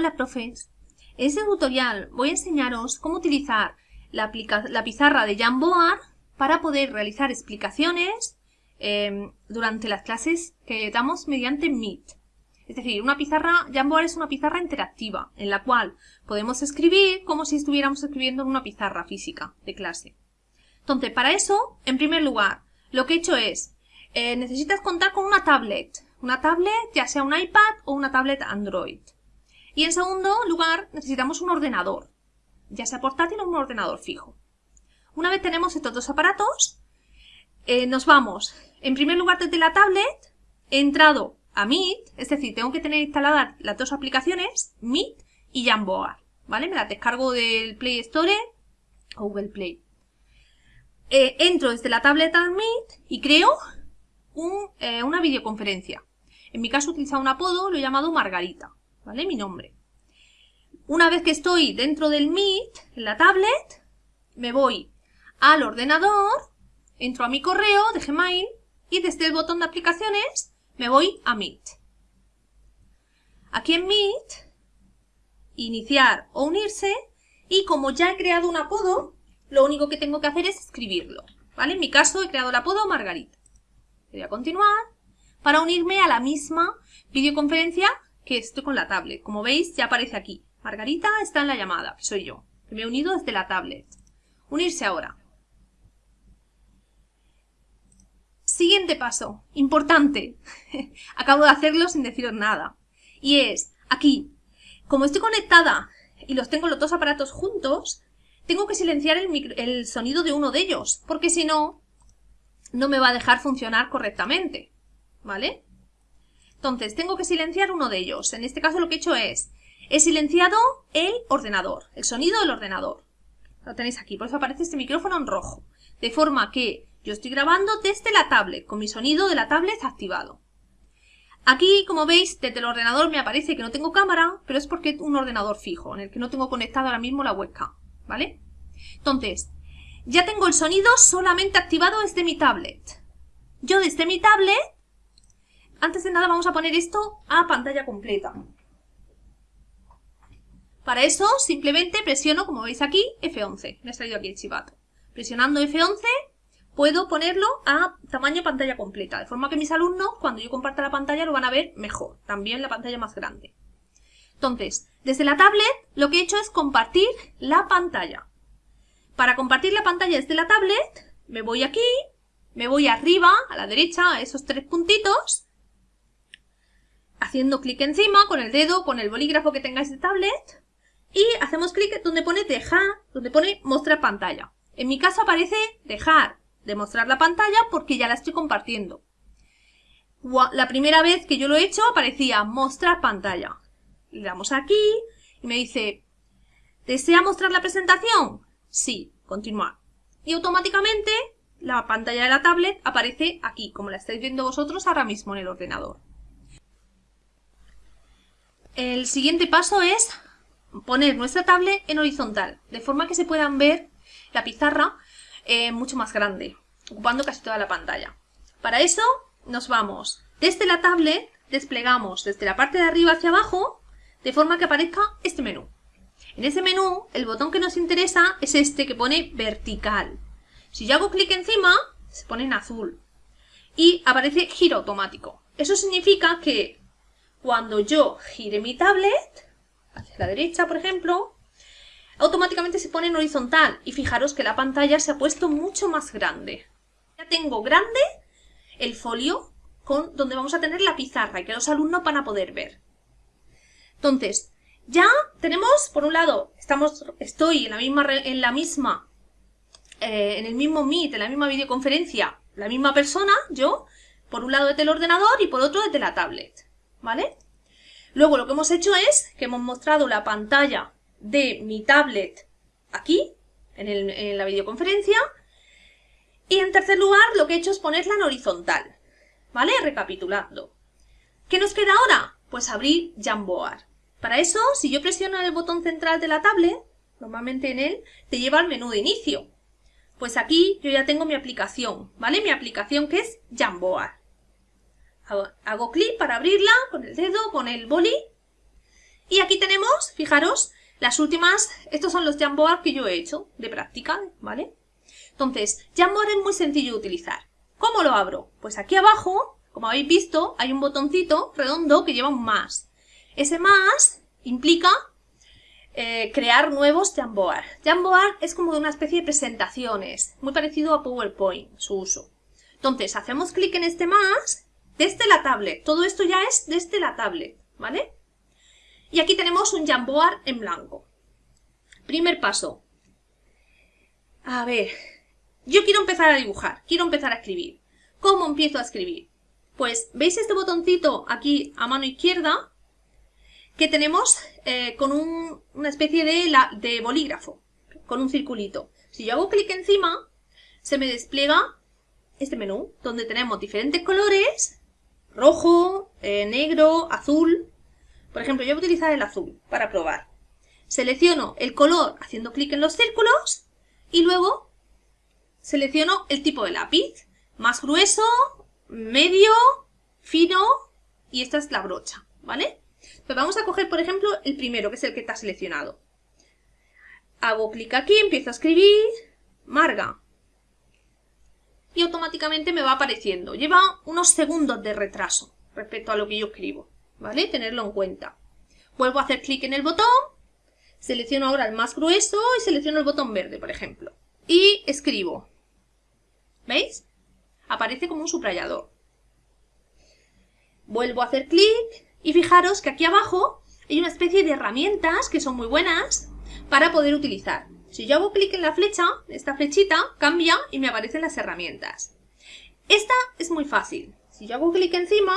Hola profes, en este tutorial voy a enseñaros cómo utilizar la, pizarra de Jamboard para poder realizar explicaciones em, durante las clases que damos mediante Meet. Es decir, una pizarra, Jamboard es una pizarra interactiva en la cual podemos escribir como si estuviéramos escribiendo en una pizarra física de clase. Entonces, para eso, en primer lugar, lo que he hecho es, eh, necesitas contar con una tablet. Una tablet, ya sea un iPad o una tablet Android. Y en segundo lugar, necesitamos un ordenador, ya sea portátil o un ordenador fijo. Una vez tenemos estos dos aparatos, eh, nos vamos, en primer lugar desde la tablet, he entrado a Meet, es decir, tengo que tener instaladas las dos aplicaciones, Meet y Jamboard, ¿vale? Me las descargo del Play Store o Google Play. Eh, entro desde la tablet a Meet y creo eh, una videoconferencia. En mi caso he utilizado un apodo, lo he llamado Margarita. ¿Vale? Mi nombre. Una vez que estoy dentro del Meet, en la tablet, me voy al ordenador, entro a mi correo de Gmail y desde el botón de aplicaciones me voy a Meet. Aquí en Meet, iniciar o unirse y como ya he creado un apodo, lo único que tengo que hacer es escribirlo. ¿vale? En mi caso he creado el apodo Margarita. Voy a continuar para unirme a la misma videoconferencia que estoy con la tablet. Como veis, ya aparece aquí. Margarita está en la llamada, que soy yo. Que me he unido desde la tablet. Unirse ahora. Siguiente paso. Importante. Acabo de hacerlo sin deciros nada. Y es, aquí, como estoy conectada y los tengo los dos aparatos juntos, tengo que silenciar el, el sonido de uno de ellos, porque si no, no me va a dejar funcionar correctamente. ¿Vale? Entonces, tengo que silenciar uno de ellos. En este caso lo que he hecho es, he silenciado el ordenador, el sonido del ordenador. Lo tenéis aquí, por eso aparece este micrófono en rojo. De forma que yo estoy grabando desde la tablet, con mi sonido de la tablet activado. Aquí, como veis, desde el ordenador me aparece que no tengo cámara, pero es porque es un ordenador fijo, en el que no tengo conectado ahora mismo la webcam, ¿vale? Entonces, ya tengo el sonido solamente activado desde mi tablet. Yo desde mi tablet antes de nada vamos a poner esto a pantalla completa. Para eso simplemente presiono, como veis aquí, F11. Me ha salido aquí el chivato. Presionando F11 puedo ponerlo a tamaño pantalla completa, de forma que mis alumnos, cuando yo comparta la pantalla, lo van a ver mejor, también la pantalla más grande. Entonces, desde la tablet, lo que he hecho es compartir la pantalla. Para compartir la pantalla desde la tablet, me voy aquí, me voy arriba, a la derecha, a esos tres puntitos, haciendo clic encima con el dedo, con el bolígrafo que tengáis de tablet y hacemos clic donde pone dejar, donde pone mostrar pantalla. En mi caso aparece dejar de mostrar la pantalla porque ya la estoy compartiendo. La primera vez que yo lo he hecho aparecía mostrar pantalla. Le damos aquí y me dice, ¿desea mostrar la presentación? Sí, continuar. Y automáticamente la pantalla de la tablet aparece aquí, como la estáis viendo vosotros ahora mismo en el ordenador. El siguiente paso es poner nuestra tablet en horizontal, de forma que se puedan ver la pizarra eh, mucho más grande, ocupando casi toda la pantalla. Para eso nos vamos desde la tablet, desplegamos desde la parte de arriba hacia abajo, de forma que aparezca este menú. En ese menú, el botón que nos interesa es este que pone vertical. Si yo hago clic encima, se pone en azul y aparece giro automático. Eso significa que cuando yo gire mi tablet, hacia la derecha por ejemplo, automáticamente se pone en horizontal y fijaros que la pantalla se ha puesto mucho más grande. Ya tengo grande el folio con, donde vamos a tener la pizarra y que los alumnos van a poder ver. Entonces, ya tenemos, por un lado, estamos, estoy en la misma, en la misma, eh, en el mismo Meet, en la misma videoconferencia, la misma persona, yo, por un lado desde el ordenador y por otro desde la tablet. ¿Vale? Luego lo que hemos hecho es que hemos mostrado la pantalla de mi tablet aquí, en, la videoconferencia, y en tercer lugar lo que he hecho es ponerla en horizontal, ¿vale? Recapitulando. ¿Qué nos queda ahora? Pues abrir Jamboard. Para eso, si yo presiono el botón central de la tablet, normalmente en él, te lleva al menú de inicio. Pues aquí yo ya tengo mi aplicación, ¿vale? Mi aplicación que es Jamboard. Hago, clic para abrirla con el dedo, con el boli. Y aquí tenemos fijaros, las últimas, estos son los Jamboard que yo he hecho de práctica, ¿vale? Entonces, Jamboard es muy sencillo de utilizar. ¿Cómo lo abro? Pues aquí abajo, como habéis visto, hay un botoncito redondo que lleva un más. Ese más implica eh, crear nuevos Jamboard. Jamboard es como una especie de presentaciones, muy parecido a PowerPoint, su uso. Entonces, hacemos clic en este más desde la tablet. Todo esto ya es desde la tablet, ¿vale? Y aquí tenemos un Jamboard en blanco. Primer paso. A ver, yo quiero empezar a dibujar, quiero empezar a escribir. ¿Cómo empiezo a escribir? Pues, ¿veis este botoncito aquí a mano izquierda? Que tenemos eh, con una especie de, de bolígrafo, con un circulito. Si yo hago clic encima, se me despliega este menú, donde tenemos diferentes colores, rojo, eh, negro, azul, por ejemplo, yo voy a utilizar el azul para probar. Selecciono el color haciendo clic en los círculos y luego selecciono el tipo de lápiz. Más grueso, medio, fino y esta es la brocha, ¿vale? Pues vamos a coger, por ejemplo, el primero, que es el que está seleccionado. Hago clic aquí, empiezo a escribir, Marga. Y automáticamente me va apareciendo. Lleva unos segundos de retraso respecto a lo que yo escribo. ¿vale? Tenerlo en cuenta. Vuelvo a hacer clic en el botón, selecciono ahora el más grueso y selecciono el botón verde, por ejemplo. Y escribo. ¿Veis? Aparece como un subrayador. Vuelvo a hacer clic y fijaros que aquí abajo hay una especie de herramientas que son muy buenas para poder utilizar. Si yo hago clic en la flecha, esta flechita cambia y me aparecen las herramientas. Esta es muy fácil. Si yo hago clic encima,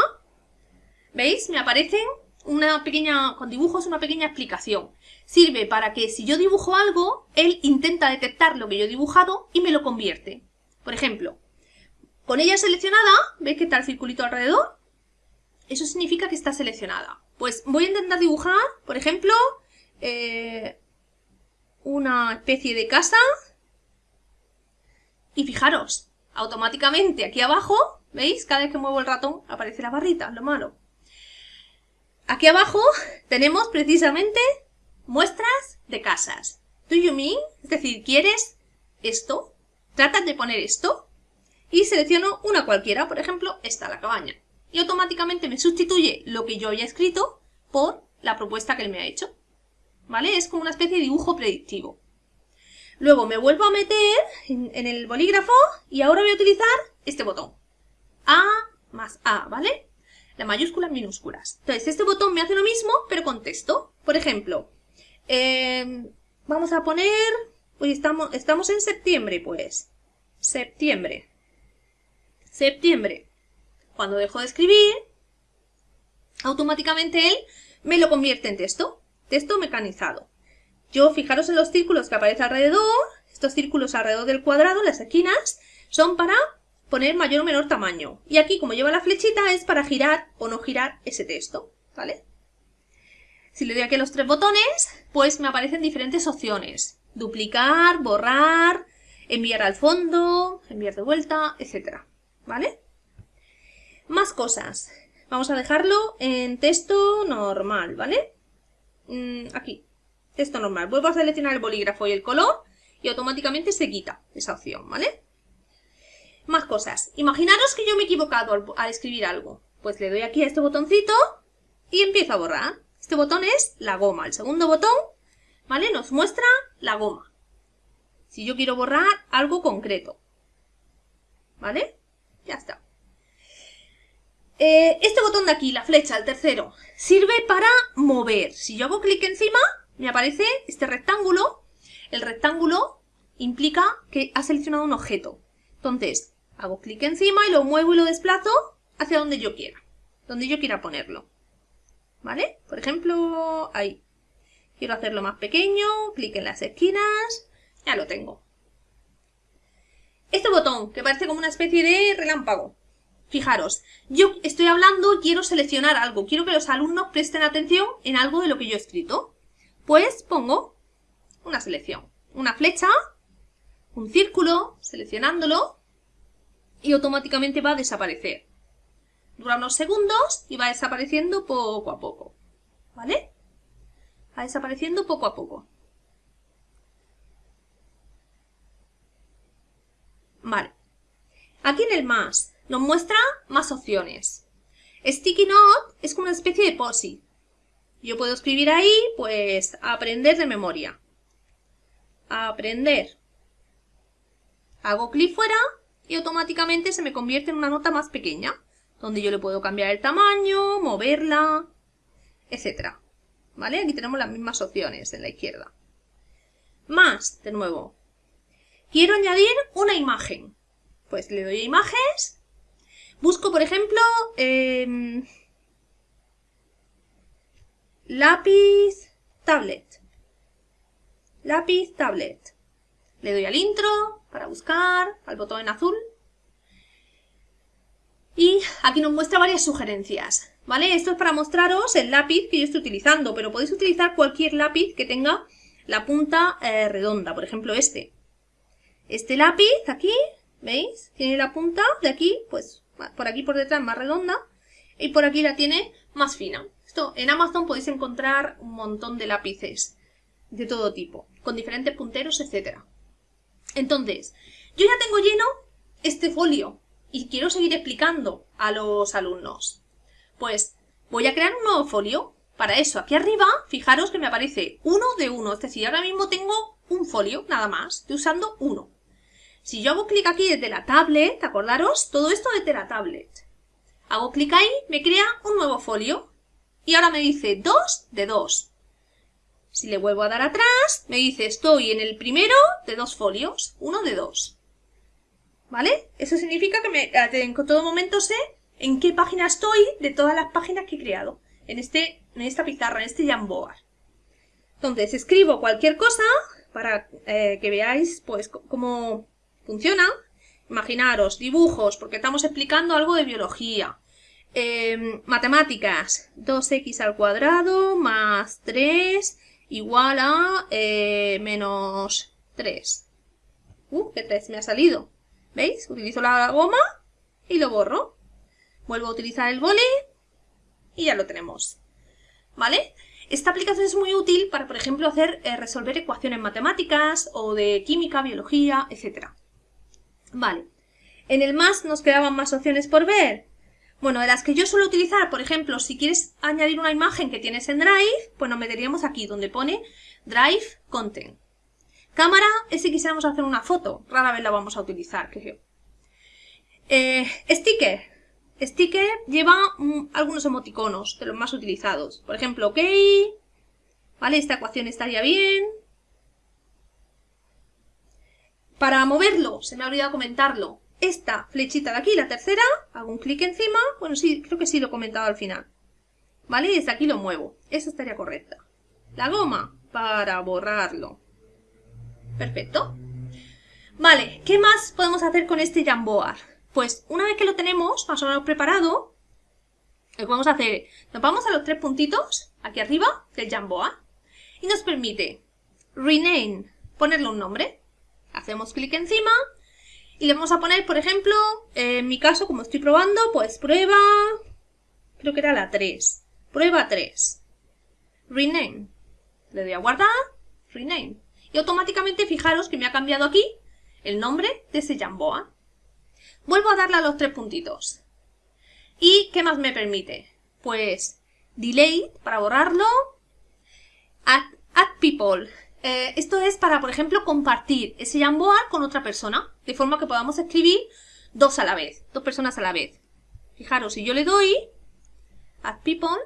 ¿Veis? Me aparecen una pequeña, con dibujos una pequeña explicación. Sirve para que si yo dibujo algo, él intenta detectar lo que yo he dibujado y me lo convierte. Por ejemplo, con ella seleccionada, ¿veis que está el circulito alrededor? Eso significa que está seleccionada. Pues voy a intentar dibujar, por ejemplo, eh, una especie de casa. Y fijaros, automáticamente aquí abajo, ¿veis? Cada vez que muevo el ratón aparece la barrita, lo malo. Aquí abajo tenemos precisamente muestras de casas. Do you mean? Es decir, ¿quieres esto? ¿Tratas de poner esto? Y selecciono una cualquiera, por ejemplo, esta, la cabaña. Y automáticamente me sustituye lo que yo había escrito por la propuesta que él me ha hecho. ¿Vale? Es como una especie de dibujo predictivo. Luego me vuelvo a meter en, el bolígrafo y ahora voy a utilizar este botón. A más A, ¿vale? la mayúsculas minúsculas. Entonces, este botón me hace lo mismo, pero con texto. Por ejemplo, em, vamos a poner... Hoy estamos, estamos en septiembre, pues. Septiembre. Septiembre. Cuando dejo de escribir, automáticamente él me lo convierte en texto. Texto mecanizado. Yo, fijaros en los círculos que aparecen alrededor. Estos círculos alrededor del cuadrado, las esquinas, son para poner mayor o menor tamaño. Y aquí, como lleva la flechita, es para girar o no girar ese texto, ¿vale? Si le doy aquí los tres botones, pues me aparecen diferentes opciones. Duplicar, borrar, enviar al fondo, enviar de vuelta, etc. ¿Vale? Más cosas. Vamos a dejarlo en texto normal, ¿vale? Mm, aquí, texto normal. Vuelvo a seleccionar el bolígrafo y el color y automáticamente se quita esa opción, ¿vale? Más cosas. Imaginaros que yo me he equivocado al, escribir algo. Pues le doy aquí a este botoncito y empiezo a borrar. Este botón es la goma. El segundo botón, ¿vale? Nos muestra la goma. Si yo quiero borrar algo concreto. ¿Vale? Ya está. Eh, este botón de aquí, la flecha, el tercero, sirve para mover. Si yo hago clic encima, me aparece este rectángulo. El rectángulo implica que ha seleccionado un objeto. Entonces, Hago clic encima y lo muevo y lo desplazo hacia donde yo quiera. Donde yo quiera ponerlo. ¿Vale? Por ejemplo, ahí. Quiero hacerlo más pequeño, clic en las esquinas, ya lo tengo. Este botón, que parece como una especie de relámpago. Fijaros, yo estoy hablando, quiero seleccionar algo, quiero que los alumnos presten atención en algo de lo que yo he escrito. Pues pongo una selección, una flecha, un círculo, seleccionándolo, y automáticamente va a desaparecer. Dura unos segundos y va desapareciendo poco a poco. ¿Vale? va desapareciendo poco a poco. Vale. Aquí en el más nos muestra más opciones. Sticky Note es como una especie de POSI. Yo puedo escribir ahí, pues, aprender de memoria. Aprender. Hago clic fuera y automáticamente se me convierte en una nota más pequeña, donde yo le puedo cambiar el tamaño, moverla, etc. ¿Vale? Aquí tenemos las mismas opciones en la izquierda. Más, de nuevo. Quiero añadir una imagen. Pues le doy a imágenes. Busco, por ejemplo, em, lápiz tablet. Lápiz tablet. Le doy al intro para buscar, al botón en azul. Y aquí nos muestra varias sugerencias. ¿Vale? Esto es para mostraros el lápiz que yo estoy utilizando, pero podéis utilizar cualquier lápiz que tenga la punta eh, redonda, por ejemplo este. Este lápiz aquí, ¿veis? Tiene la punta de aquí, pues por aquí por detrás más redonda y por aquí la tiene más fina. Esto en Amazon podéis encontrar un montón de lápices de todo tipo, con diferentes punteros, etc. Entonces, yo ya tengo lleno este folio y quiero seguir explicando a los alumnos. Pues voy a crear un nuevo folio. Para eso, aquí arriba, fijaros que me aparece uno de uno. Es decir, ahora mismo tengo un folio, nada más. Estoy usando uno. Si yo hago clic aquí desde la tablet, acordaros, todo esto desde la tablet. Hago clic ahí, me crea un nuevo folio. Y ahora me dice 2 de 2. Si le vuelvo a dar atrás, me dice estoy en el primero de dos folios, uno de dos. ¿Vale? Eso significa que en todo momento sé en qué página estoy de todas las páginas que he creado. En, este, en esta pizarra, en este Jamboard. Entonces, escribo cualquier cosa para eh, que veáis pues cómo funciona. Imaginaros, dibujos, porque estamos explicando algo de biología. Em, matemáticas, 2x al cuadrado más 3 igual a eh, menos 3. Uh, que 3 me ha salido. ¿Veis? Utilizo la goma y lo borro. Vuelvo a utilizar el boli y ya lo tenemos. ¿Vale? Esta aplicación es muy útil para, por ejemplo, hacer eh, resolver ecuaciones matemáticas o de química, biología, etc. Vale. En el más nos quedaban más opciones por ver. Bueno, de las que yo suelo utilizar, por ejemplo, si quieres añadir una imagen que tienes en Drive, pues nos meteríamos aquí donde pone Drive Content. Cámara es si quisiéramos hacer una foto, rara vez la vamos a utilizar, creo. Eh, sticker. Sticker lleva mm, algunos emoticonos de los más utilizados. Por ejemplo, ok, ¿vale? Esta ecuación estaría bien. Para moverlo, se me ha olvidado comentarlo, esta flechita de aquí, la tercera, hago un clic encima, bueno, sí, creo que sí lo he comentado al final. ¿Vale? Y desde aquí lo muevo. Esa estaría correcta. La goma, para borrarlo. Perfecto. Vale, ¿qué más podemos hacer con este Jamboard? Pues una vez que lo tenemos más o menos preparado, lo que vamos a hacer, nos vamos a los tres puntitos, aquí arriba, del Jamboard, y nos permite rename, ponerle un nombre. Hacemos clic encima y le vamos a poner, por ejemplo, en mi caso, como estoy probando, pues prueba, creo que era la 3. Prueba 3. Rename. Le doy a guardar, rename. Y automáticamente fijaros que me ha cambiado aquí el nombre de ese Jamboa. Vuelvo a darle a los tres puntitos. ¿Y qué más me permite? Pues delete para borrarlo, add, add people eh, esto es para, por ejemplo, compartir ese Jamboard con otra persona, de forma que podamos escribir dos a la vez, dos personas a la vez. Fijaros, si yo le doy Add People,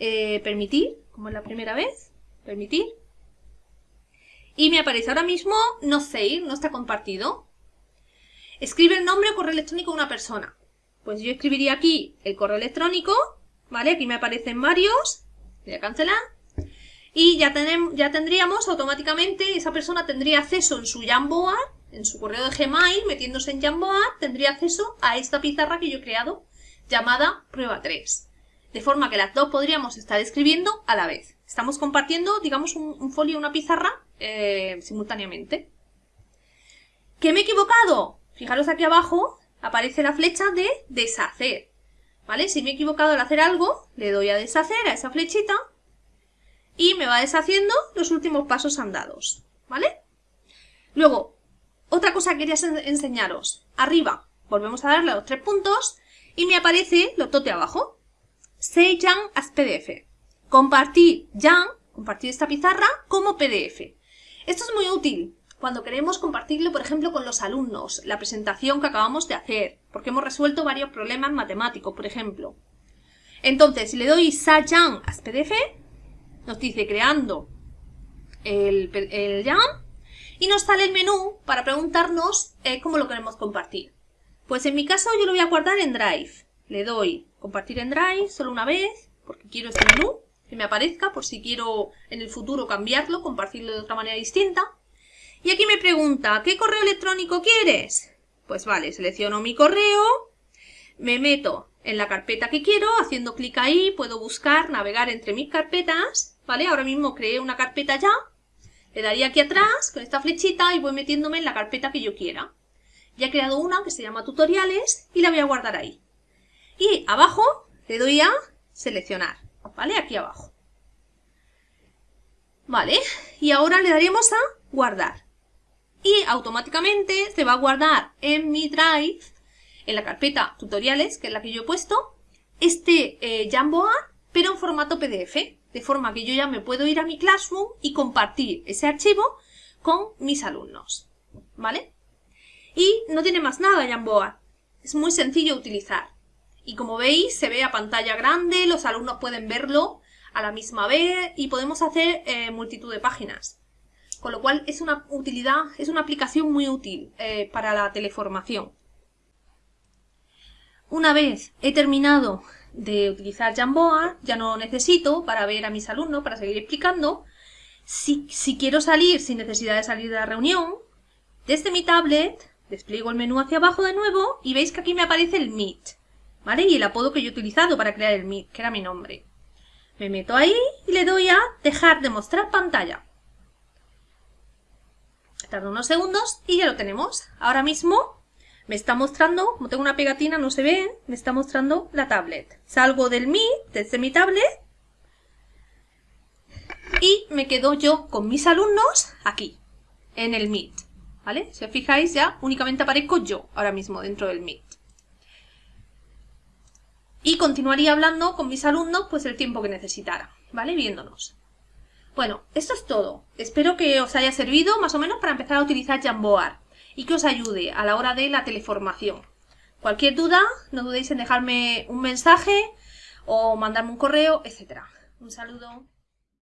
eh, permitir, como es la primera vez, permitir, y me aparece ahora mismo no save, no está compartido. Escribe el nombre o correo electrónico de una persona. Pues yo escribiría aquí el correo electrónico, ¿vale? Aquí me aparecen varios, voy a cancelar, y ya, tenemos, ya tendríamos automáticamente, esa persona tendría acceso en su Jamboard, en su correo de Gmail, metiéndose en Jamboard, tendría acceso a esta pizarra que yo he creado llamada prueba 3. De forma que las dos podríamos estar escribiendo a la vez. Estamos compartiendo, digamos, un, folio, una pizarra eh, simultáneamente. ¿Qué me he equivocado? Fijaros aquí abajo, aparece la flecha de deshacer. ¿Vale? Si me he equivocado al hacer algo, le doy a deshacer a esa flechita y me va deshaciendo los últimos pasos andados, ¿vale? Luego, otra cosa que quería enseñaros. Arriba, volvemos a darle a los tres puntos y me aparece lo tote abajo. Say as PDF. Compartir ya, compartir esta pizarra como PDF. Esto es muy útil cuando queremos compartirlo, por ejemplo, con los alumnos, la presentación que acabamos de hacer, porque hemos resuelto varios problemas matemáticos, por ejemplo. Entonces, si le doy Sayan as PDF, nos dice creando el, el y nos sale el menú para preguntarnos eh, cómo lo queremos compartir. Pues en mi caso yo lo voy a guardar en Drive. Le doy compartir en Drive solo una vez, porque quiero este menú, que me aparezca, por si quiero en el futuro cambiarlo, compartirlo de otra manera distinta. Y aquí me pregunta, ¿qué correo electrónico quieres? Pues vale, selecciono mi correo, me meto en la carpeta que quiero, haciendo clic ahí puedo buscar, navegar entre mis carpetas, ¿vale? Ahora mismo creé una carpeta ya, le daría aquí atrás con esta flechita y voy metiéndome en la carpeta que yo quiera. Ya he creado una que se llama tutoriales y la voy a guardar ahí. Y abajo le doy a seleccionar, ¿vale? Aquí abajo. Vale, y ahora le daremos a guardar y automáticamente se va a guardar en mi Drive, en la carpeta tutoriales, que es la que yo he puesto, este eh, pero en formato PDF, de forma que yo ya me puedo ir a mi Classroom y compartir ese archivo con mis alumnos, ¿vale? Y no tiene más nada Jamboard, es muy sencillo utilizar. Y como veis, se ve a pantalla grande, los alumnos pueden verlo a la misma vez y podemos hacer eh, multitud de páginas. Con lo cual es una utilidad, es una aplicación muy útil eh, para la teleformación. Una vez he terminado de utilizar Jamboard, ya no lo necesito para ver a mis alumnos, para seguir explicando. Si, si quiero salir sin necesidad de salir de la reunión, desde mi tablet despliego el menú hacia abajo de nuevo y veis que aquí me aparece el Meet, ¿vale? Y el apodo que yo he utilizado para crear el Meet, que era mi nombre. Me meto ahí y le doy a dejar de mostrar pantalla. Tarda unos segundos y ya lo tenemos. Ahora mismo me está mostrando, como tengo una pegatina, no se ve, me está mostrando la tablet. Salgo del Mi, desde mi tablet, y me quedo yo con mis alumnos aquí, en el Meet. ¿Vale? Si os fijáis ya, únicamente aparezco yo ahora mismo dentro del Meet. Y continuaría hablando con mis alumnos pues el tiempo que necesitara, ¿vale? Viéndonos. Bueno, esto es todo. Espero que os haya servido más o menos para empezar a utilizar Jamboard y que os ayude a la hora de la teleformación. Cualquier duda, no dudéis en dejarme un mensaje o mandarme un correo, etc. Un saludo.